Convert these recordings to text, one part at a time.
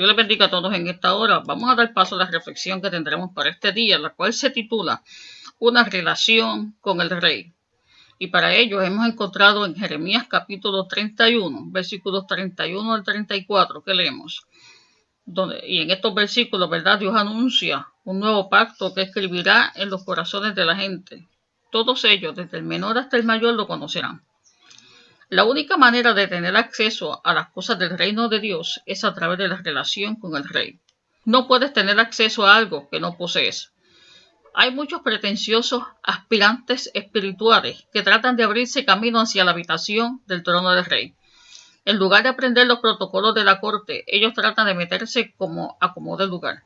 Dios les bendiga a todos en esta hora. Vamos a dar paso a la reflexión que tendremos para este día, la cual se titula Una relación con el Rey. Y para ello hemos encontrado en Jeremías capítulo 31, versículos 31 al 34, que leemos. Donde, y en estos versículos, ¿verdad? Dios anuncia un nuevo pacto que escribirá en los corazones de la gente. Todos ellos, desde el menor hasta el mayor, lo conocerán. La única manera de tener acceso a las cosas del reino de Dios es a través de la relación con el rey. No puedes tener acceso a algo que no posees. Hay muchos pretenciosos aspirantes espirituales que tratan de abrirse camino hacia la habitación del trono del rey. En lugar de aprender los protocolos de la corte, ellos tratan de meterse como acomoda el lugar.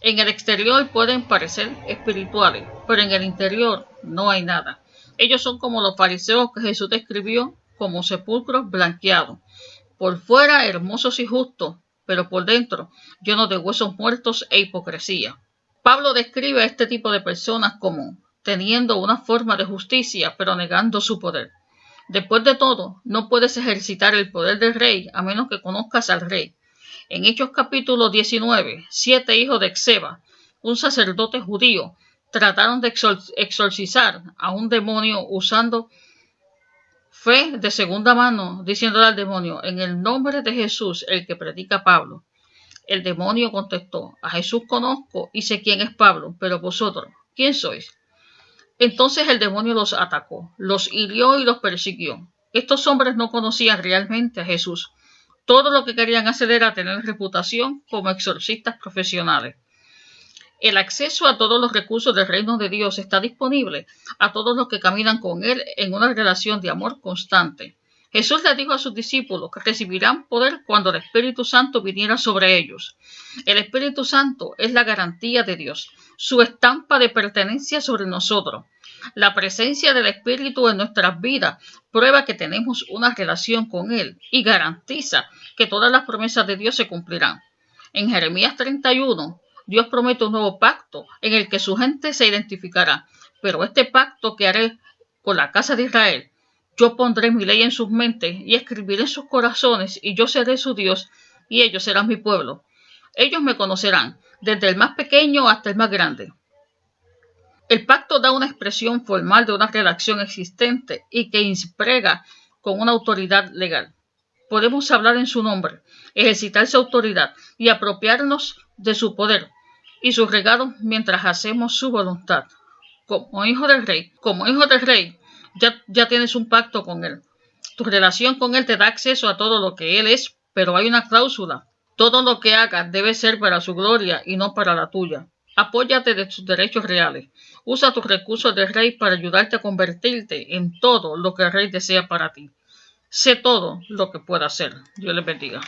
En el exterior pueden parecer espirituales, pero en el interior no hay nada. Ellos son como los fariseos que Jesús describió como sepulcros blanqueados, por fuera hermosos y justos, pero por dentro llenos de huesos muertos e hipocresía. Pablo describe a este tipo de personas como teniendo una forma de justicia, pero negando su poder. Después de todo, no puedes ejercitar el poder del rey a menos que conozcas al rey. En Hechos capítulo 19, siete hijos de Exeba, un sacerdote judío, trataron de exorcizar a un demonio usando Fe de segunda mano, diciéndole al demonio, en el nombre de Jesús, el que predica Pablo. El demonio contestó, a Jesús conozco y sé quién es Pablo, pero vosotros, ¿quién sois? Entonces el demonio los atacó, los hirió y los persiguió. Estos hombres no conocían realmente a Jesús. Todo lo que querían hacer era tener reputación como exorcistas profesionales. El acceso a todos los recursos del reino de Dios está disponible a todos los que caminan con Él en una relación de amor constante. Jesús le dijo a sus discípulos que recibirán poder cuando el Espíritu Santo viniera sobre ellos. El Espíritu Santo es la garantía de Dios, su estampa de pertenencia sobre nosotros. La presencia del Espíritu en nuestras vidas prueba que tenemos una relación con Él y garantiza que todas las promesas de Dios se cumplirán. En Jeremías 31, Dios promete un nuevo pacto en el que su gente se identificará. Pero este pacto que haré con la casa de Israel, yo pondré mi ley en sus mentes y escribiré en sus corazones, y yo seré su Dios, y ellos serán mi pueblo. Ellos me conocerán, desde el más pequeño hasta el más grande. El pacto da una expresión formal de una redacción existente y que imprega con una autoridad legal. Podemos hablar en su nombre, ejercitar su autoridad y apropiarnos de su poder, y sus regalos mientras hacemos su voluntad. Como hijo del rey, como hijo del rey, ya, ya tienes un pacto con él. Tu relación con él te da acceso a todo lo que él es, pero hay una cláusula. Todo lo que hagas debe ser para su gloria y no para la tuya. Apóyate de tus derechos reales. Usa tus recursos de rey para ayudarte a convertirte en todo lo que el rey desea para ti. Sé todo lo que pueda hacer. Dios les bendiga.